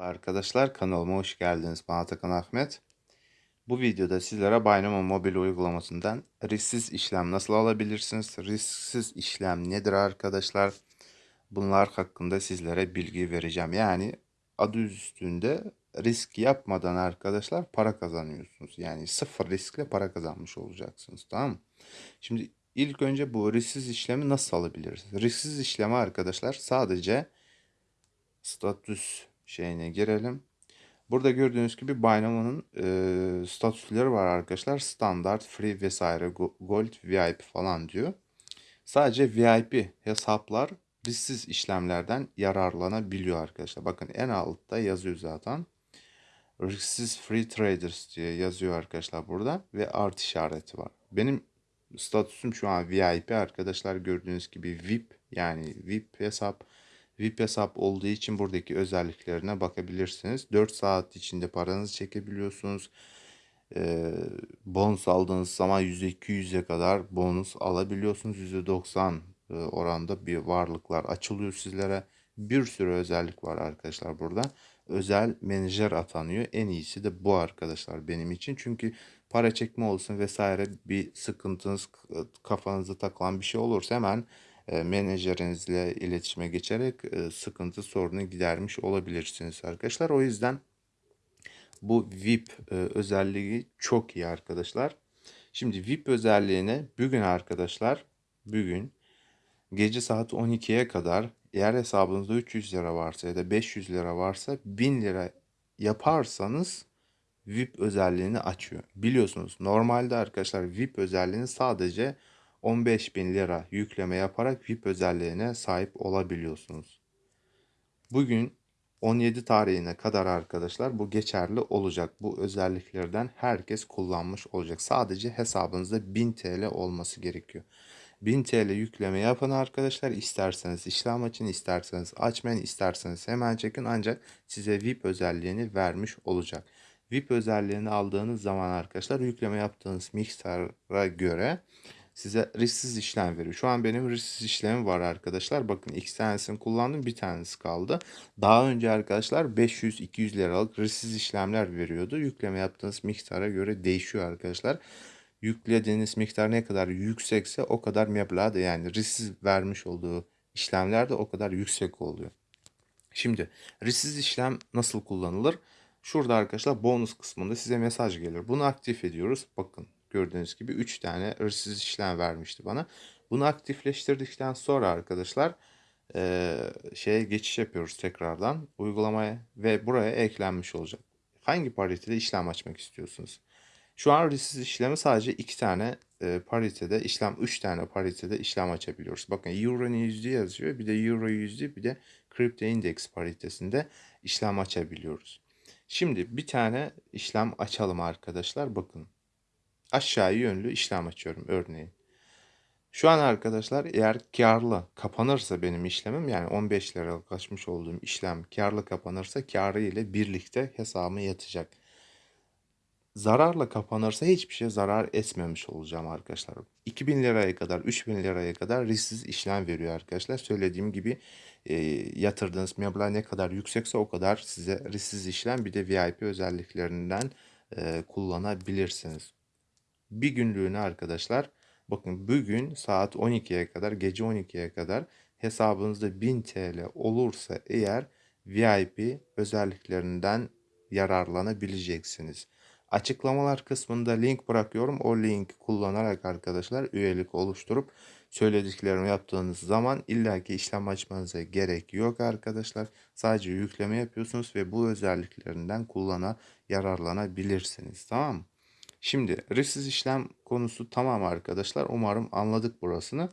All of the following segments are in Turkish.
Arkadaşlar kanalıma hoş geldiniz. Ben Atakan Ahmet. Bu videoda sizlere Binomo mobil uygulamasından risksiz işlem nasıl alabilirsiniz? Risksiz işlem nedir arkadaşlar? Bunlar hakkında sizlere bilgi vereceğim. Yani adı üstünde risk yapmadan arkadaşlar para kazanıyorsunuz. Yani sıfır riskle para kazanmış olacaksınız. Tamam mı? Şimdi ilk önce bu risksiz işlemi nasıl alabiliriz? Risksiz işlemi arkadaşlar sadece statüs şeyine girelim. Burada gördüğünüz gibi Binomo'nun e, statüsleri var arkadaşlar. Standart, free vesaire, gold, VIP falan diyor. Sadece VIP hesaplar risksiz işlemlerden yararlanabiliyor arkadaşlar. Bakın en altta yazıyor zaten. Risksiz free traders diye yazıyor arkadaşlar burada ve art işareti var. Benim statüsüm şu an VIP arkadaşlar gördüğünüz gibi VIP yani VIP hesap VIP hesap olduğu için buradaki özelliklerine bakabilirsiniz. 4 saat içinde paranızı çekebiliyorsunuz. Ee, bonus aldığınız zaman %200'e kadar bonus alabiliyorsunuz. %90 e, oranda bir varlıklar açılıyor sizlere. Bir sürü özellik var arkadaşlar burada. Özel menajer atanıyor. En iyisi de bu arkadaşlar benim için. Çünkü para çekme olsun vesaire bir sıkıntınız kafanıza takılan bir şey olursa hemen menajerinizle iletişime geçerek e, sıkıntı sorunu gidermiş olabilirsiniz arkadaşlar. O yüzden bu VIP e, özelliği çok iyi arkadaşlar. Şimdi VIP özelliğine bugün arkadaşlar bugün gece saat 12'ye kadar eğer hesabınızda 300 lira varsa ya da 500 lira varsa 1000 lira yaparsanız VIP özelliğini açıyor. Biliyorsunuz normalde arkadaşlar VIP özelliğini sadece 15 bin lira yükleme yaparak VIP özelliğine sahip olabiliyorsunuz. Bugün 17 tarihine kadar arkadaşlar bu geçerli olacak. Bu özelliklerden herkes kullanmış olacak. Sadece hesabınızda 1000 TL olması gerekiyor. 1000 TL yükleme yapın arkadaşlar. İsterseniz işlem açın, isterseniz açmayın, isterseniz hemen çekin. Ancak size VIP özelliğini vermiş olacak. VIP özelliğini aldığınız zaman arkadaşlar yükleme yaptığınız miktara göre size risksiz işlem veriyor. Şu an benim risksiz işlemim var arkadaşlar. Bakın iki tanesini kullandım bir tanesi kaldı. Daha önce arkadaşlar 500-200 liralık risksiz işlemler veriyordu. Yükleme yaptığınız miktara göre değişiyor arkadaşlar. Yüklediğiniz miktar ne kadar yüksekse o kadar meblağ da yani risksiz vermiş olduğu işlemler de o kadar yüksek oluyor. Şimdi risksiz işlem nasıl kullanılır? Şurada arkadaşlar bonus kısmında size mesaj gelir. Bunu aktif ediyoruz. Bakın gördüğünüz gibi 3 tane hırsız işlem vermişti bana. Bunu aktifleştirdikten sonra arkadaşlar e, şeye geçiş yapıyoruz tekrardan uygulamaya ve buraya eklenmiş olacak. Hangi paritede işlem açmak istiyorsunuz? Şu an risksiz işlemi sadece 2 tane e, paritede işlem 3 tane paritede işlem açabiliyoruz. Bakın Euro yüzde yazıyor. Bir de Euro yüzde bir de Crypto Index paritesinde işlem açabiliyoruz. Şimdi bir tane işlem açalım arkadaşlar. Bakın aşağı yönlü işlem açıyorum örneğin. Şu an arkadaşlar eğer karlı kapanırsa benim işlemim yani 15 liralık açmış olduğum işlem karlı kapanırsa karı ile birlikte hesabıma yatacak. Zararla kapanırsa hiçbir şey zarar etmemiş olacağım arkadaşlar. 2000 liraya kadar 3000 liraya kadar risksiz işlem veriyor arkadaşlar. Söylediğim gibi e, yatırdığınız meblağ ne kadar yüksekse o kadar size risksiz işlem bir de VIP özelliklerinden e, kullanabilirsiniz bir günlüğüne arkadaşlar bakın bugün saat 12'ye kadar gece 12'ye kadar hesabınızda 1000 TL olursa eğer VIP özelliklerinden yararlanabileceksiniz. Açıklamalar kısmında link bırakıyorum. O linki kullanarak arkadaşlar üyelik oluşturup söylediklerimi yaptığınız zaman illaki işlem açmanıza gerek yok arkadaşlar. Sadece yükleme yapıyorsunuz ve bu özelliklerinden kullana yararlanabilirsiniz. Tamam mı? Şimdi risksiz işlem konusu tamam arkadaşlar. Umarım anladık burasını.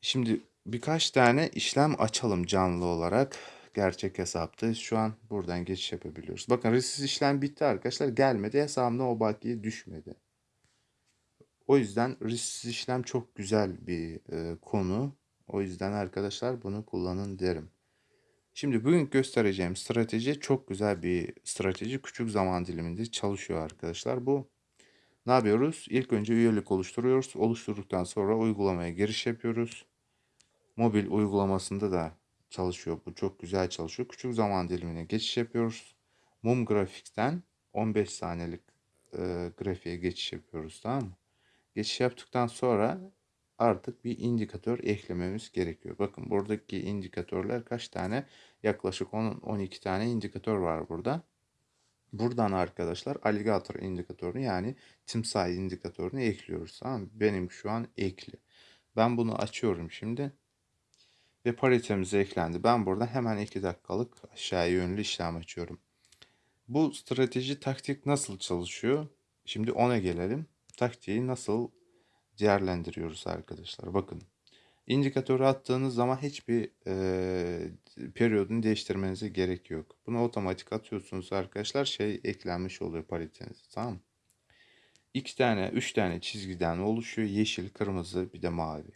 Şimdi birkaç tane işlem açalım canlı olarak. Gerçek hesapta şu an buradan geçiş yapabiliyoruz. Bakın risksiz işlem bitti arkadaşlar. Gelmedi hesabımda o bakiye düşmedi. O yüzden risksiz işlem çok güzel bir e, konu. O yüzden arkadaşlar bunu kullanın derim. Şimdi bugün göstereceğim strateji çok güzel bir strateji. Küçük zaman diliminde çalışıyor arkadaşlar. Bu ne yapıyoruz? İlk önce üyelik oluşturuyoruz. Oluşturduktan sonra uygulamaya giriş yapıyoruz. Mobil uygulamasında da çalışıyor. Bu çok güzel çalışıyor. Küçük zaman dilimine geçiş yapıyoruz. Mum grafikten 15 saniyelik e, grafiğe geçiş yapıyoruz tamam mı? Geçiş yaptıktan sonra artık bir indikatör eklememiz gerekiyor. Bakın buradaki indikatörler kaç tane? Yaklaşık 10-12 tane indikatör var burada. Buradan arkadaşlar alligator indikatörünü yani timsah indikatörünü ekliyoruz. Tamam? Benim şu an ekli. Ben bunu açıyorum şimdi. Ve paritemiz eklendi. Ben burada hemen 2 dakikalık aşağı yönlü işlem açıyorum. Bu strateji taktik nasıl çalışıyor? Şimdi ona gelelim. Taktiği nasıl değerlendiriyoruz arkadaşlar. Bakın indikatörü attığınız zaman hiçbir e, periyodunu değiştirmenize gerek yok. Bunu otomatik atıyorsunuz arkadaşlar. Şey eklenmiş oluyor pariteniz. Tamam mı? İki tane, üç tane çizgiden oluşuyor. Yeşil, kırmızı, bir de mavi.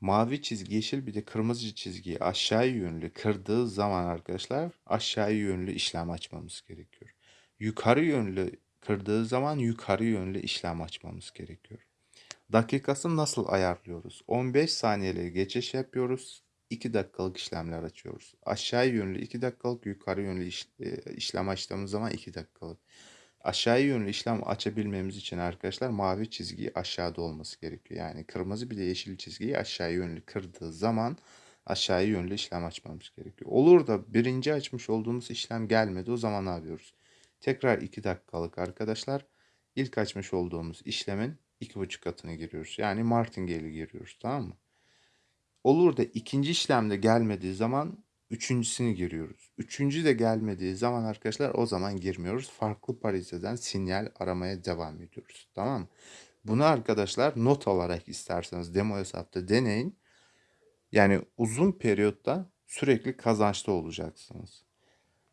Mavi çizgi yeşil bir de kırmızı çizgiyi aşağı yönlü kırdığı zaman arkadaşlar aşağı yönlü işlem açmamız gerekiyor. Yukarı yönlü kırdığı zaman yukarı yönlü işlem açmamız gerekiyor. Dakikasını nasıl ayarlıyoruz? 15 saniyeli geçiş yapıyoruz. 2 dakikalık işlemler açıyoruz. Aşağı yönlü 2 dakikalık, yukarı yönlü iş, e, işlem açtığımız zaman 2 dakikalık. Aşağı yönlü işlem açabilmemiz için arkadaşlar mavi çizgi aşağıda olması gerekiyor. Yani kırmızı bir de yeşil çizgiyi aşağı yönlü kırdığı zaman aşağı yönlü işlem açmamız gerekiyor. Olur da birinci açmış olduğumuz işlem gelmedi o zaman ne yapıyoruz? Tekrar 2 dakikalık arkadaşlar ilk açmış olduğumuz işlemin 2,5 katını giriyoruz. Yani martingale'i giriyoruz tamam mı? Olur da ikinci işlemde gelmediği zaman üçüncüsünü giriyoruz. Üçüncü de gelmediği zaman arkadaşlar o zaman girmiyoruz. Farklı pariteden sinyal aramaya devam ediyoruz. Tamam mı? Bunu arkadaşlar not olarak isterseniz demo hesapta deneyin. Yani uzun periyotta sürekli kazançta olacaksınız.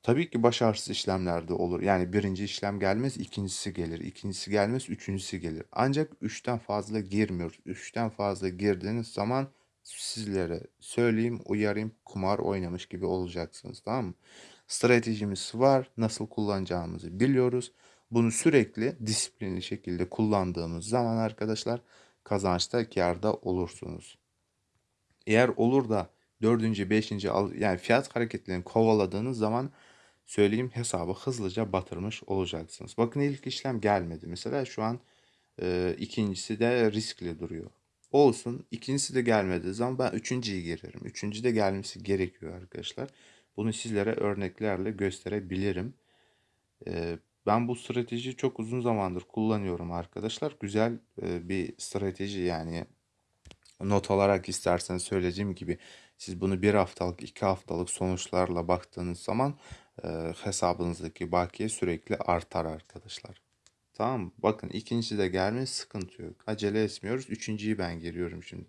Tabii ki başarısız işlemlerde olur. Yani birinci işlem gelmez, ikincisi gelir. İkincisi gelmez, üçüncüsü gelir. Ancak üçten fazla girmiyoruz. Üçten fazla girdiğiniz zaman sizlere söyleyeyim, uyarayım, kumar oynamış gibi olacaksınız. Tamam mı? Stratejimiz var. Nasıl kullanacağımızı biliyoruz. Bunu sürekli disiplinli şekilde kullandığımız zaman arkadaşlar kazançta karda olursunuz. Eğer olur da dördüncü, beşinci yani fiyat hareketlerini kovaladığınız zaman söyleyeyim hesabı hızlıca batırmış olacaksınız. Bakın ilk işlem gelmedi. Mesela şu an e, ikincisi de riskli duruyor. Olsun. ikincisi de gelmediği zaman ben üçüncüyü girerim. Üçüncü de gelmesi gerekiyor arkadaşlar. Bunu sizlere örneklerle gösterebilirim. E, ben bu stratejiyi çok uzun zamandır kullanıyorum arkadaşlar. Güzel e, bir strateji yani not olarak isterseniz söylediğim gibi siz bunu bir haftalık, iki haftalık sonuçlarla baktığınız zaman hesabınızdaki bakiye sürekli artar arkadaşlar. Tamam? Bakın ikinci de gelmiş sıkıntı yok. Acele etmiyoruz. Üçüncüyü ben giriyorum şimdi.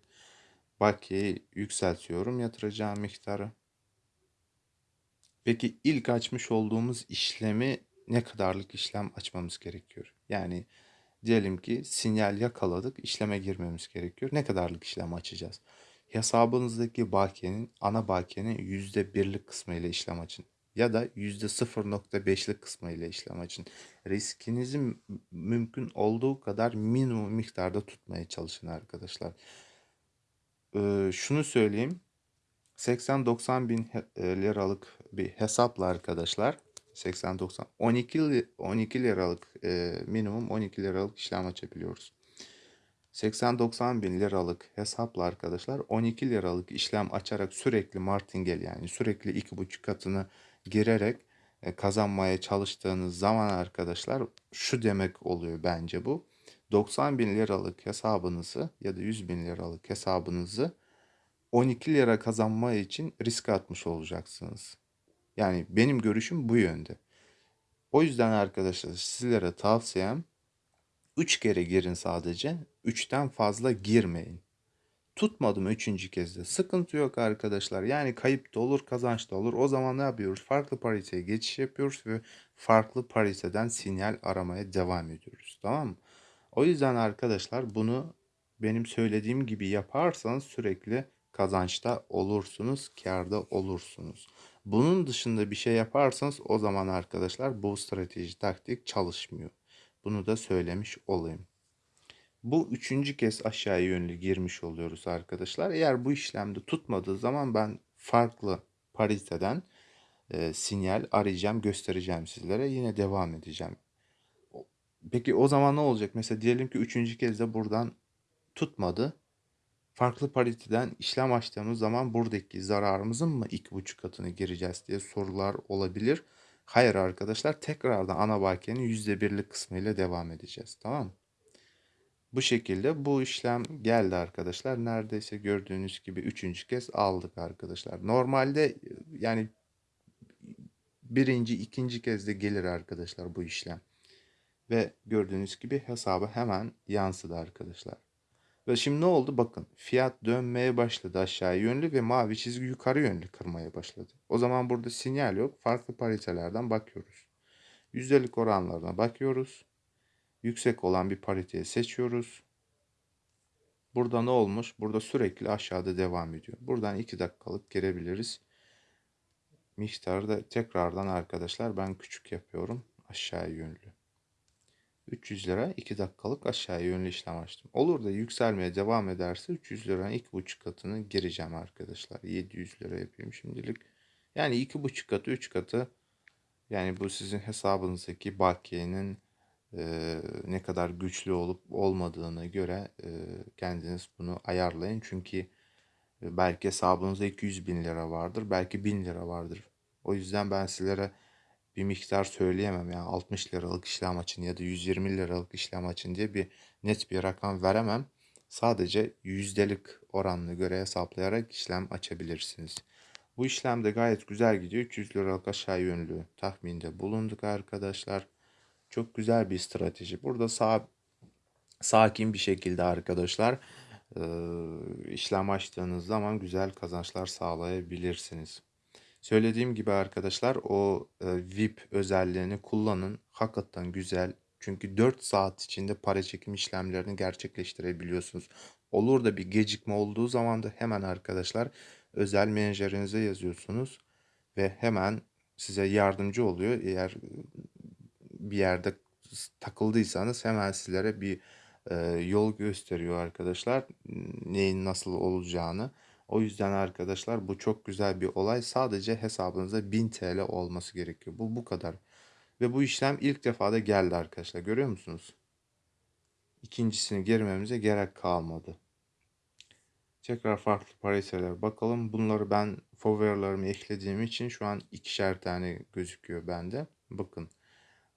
Bakiyeyi yükseltiyorum yatıracağım miktarı. Peki ilk açmış olduğumuz işlemi ne kadarlık işlem açmamız gerekiyor? Yani diyelim ki sinyal yakaladık, işleme girmemiz gerekiyor. Ne kadarlık işlem açacağız? Hesabınızdaki bakiyenin, ana bakiyenin %1'lik kısmı ile işlem açın. Ya da %0.5'lik kısmı ile işlem açın. Riskinizi mümkün olduğu kadar minimum miktarda tutmaya çalışın arkadaşlar. Şunu söyleyeyim. 80-90 bin liralık bir hesapla arkadaşlar 80-90 12 12 liralık e, minimum 12 liralık işlem açabiliyoruz. 80-90 bin liralık hesapla arkadaşlar 12 liralık işlem açarak sürekli martingale yani sürekli 2,5 katını girerek e, kazanmaya çalıştığınız zaman arkadaşlar şu demek oluyor bence bu. 90 bin liralık hesabınızı ya da 100 bin liralık hesabınızı 12 lira kazanma için risk atmış olacaksınız. Yani benim görüşüm bu yönde. O yüzden arkadaşlar sizlere tavsiyem 3 kere girin sadece. 3'ten fazla girmeyin. Tutmadım üçüncü kez de. Sıkıntı yok arkadaşlar. Yani kayıp da olur, kazanç da olur. O zaman ne yapıyoruz? Farklı pariteye geçiş yapıyoruz ve farklı pariteden sinyal aramaya devam ediyoruz. Tamam mı? O yüzden arkadaşlar bunu benim söylediğim gibi yaparsanız sürekli kazançta olursunuz, karda olursunuz. Bunun dışında bir şey yaparsanız o zaman arkadaşlar bu strateji taktik çalışmıyor. Bunu da söylemiş olayım. Bu üçüncü kez aşağı yönlü girmiş oluyoruz arkadaşlar. Eğer bu işlemde tutmadığı zaman ben farklı pariteden e, sinyal arayacağım, göstereceğim sizlere. Yine devam edeceğim. Peki o zaman ne olacak? Mesela diyelim ki üçüncü kez de buradan tutmadı. Farklı pariteden işlem açtığımız zaman buradaki zararımızın mı iki buçuk katını gireceğiz diye sorular olabilir. Hayır arkadaşlar tekrardan ana bakiyenin yüzde birlik kısmıyla devam edeceğiz. Tamam mı? Bu şekilde bu işlem geldi arkadaşlar. Neredeyse gördüğünüz gibi üçüncü kez aldık arkadaşlar. Normalde yani birinci, ikinci kez de gelir arkadaşlar bu işlem. Ve gördüğünüz gibi hesaba hemen yansıdı arkadaşlar. Ve şimdi ne oldu? Bakın fiyat dönmeye başladı aşağı yönlü ve mavi çizgi yukarı yönlü kırmaya başladı. O zaman burada sinyal yok. Farklı paritelerden bakıyoruz. Yüzdelik oranlarına bakıyoruz. Yüksek olan bir pariteyi seçiyoruz. Burada ne olmuş? Burada sürekli aşağıda devam ediyor. Buradan 2 dakikalık girebiliriz. Miktarı da tekrardan arkadaşlar ben küçük yapıyorum. Aşağı yönlü. 300 lira 2 dakikalık aşağı yönlü işlem açtım. Olur da yükselmeye devam ederse 300 liranın 2,5 katını gireceğim arkadaşlar. 700 lira yapayım şimdilik. Yani 2,5 katı 3 katı yani bu sizin hesabınızdaki bakiyenin e, ne kadar güçlü olup olmadığına göre e, kendiniz bunu ayarlayın. Çünkü belki hesabınızda 200 bin lira vardır, belki 1000 lira vardır. O yüzden ben sizlere bir miktar söyleyemem. Yani 60 liralık işlem açın ya da 120 liralık işlem açın diye bir net bir rakam veremem. Sadece yüzdelik oranına göre hesaplayarak işlem açabilirsiniz. Bu işlem de gayet güzel gidiyor. 300 liralık aşağı yönlü tahminde bulunduk arkadaşlar. Çok güzel bir strateji. Burada sağ, sakin bir şekilde arkadaşlar e, işlem açtığınız zaman güzel kazançlar sağlayabilirsiniz. Söylediğim gibi arkadaşlar o e, VIP özelliğini kullanın. Hakikaten güzel. Çünkü 4 saat içinde para çekim işlemlerini gerçekleştirebiliyorsunuz. Olur da bir gecikme olduğu zaman da hemen arkadaşlar özel menajerinize yazıyorsunuz ve hemen size yardımcı oluyor. Eğer bir yerde takıldıysanız hemen sizlere bir e, yol gösteriyor arkadaşlar. Neyin nasıl olacağını. O yüzden arkadaşlar bu çok güzel bir olay. Sadece hesabınızda 1000 TL olması gerekiyor. Bu bu kadar. Ve bu işlem ilk defa da geldi arkadaşlar. Görüyor musunuz? İkincisini girmemize gerek kalmadı. Tekrar farklı pariteler bakalım. Bunları ben favorilerimi eklediğim için şu an ikişer tane gözüküyor bende. Bakın.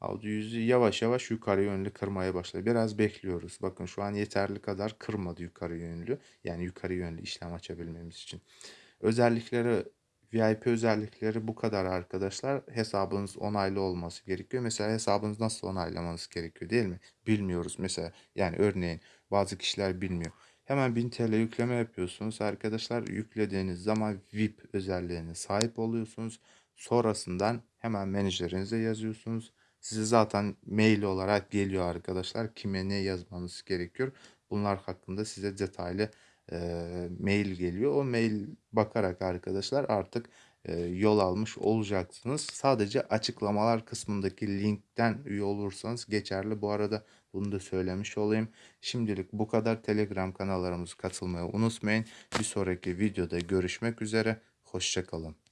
Audio yüzü yavaş yavaş yukarı yönlü kırmaya başladı. Biraz bekliyoruz. Bakın şu an yeterli kadar kırmadı yukarı yönlü. Yani yukarı yönlü işlem açabilmemiz için. Özellikleri VIP özellikleri bu kadar arkadaşlar. Hesabınız onaylı olması gerekiyor. Mesela hesabınız nasıl onaylamanız gerekiyor değil mi? Bilmiyoruz mesela. Yani örneğin bazı kişiler bilmiyor. Hemen 1000 TL yükleme yapıyorsunuz. Arkadaşlar yüklediğiniz zaman VIP özelliğine sahip oluyorsunuz. Sonrasından hemen menajerinize yazıyorsunuz. Size zaten mail olarak geliyor arkadaşlar. Kime ne yazmanız gerekiyor. Bunlar hakkında size detaylı e, mail geliyor. O mail bakarak arkadaşlar artık e, yol almış olacaksınız. Sadece açıklamalar kısmındaki linkten üye olursanız geçerli. Bu arada bunu da söylemiş olayım. Şimdilik bu kadar. Telegram kanallarımıza katılmayı unutmayın. Bir sonraki videoda görüşmek üzere. Hoşçakalın.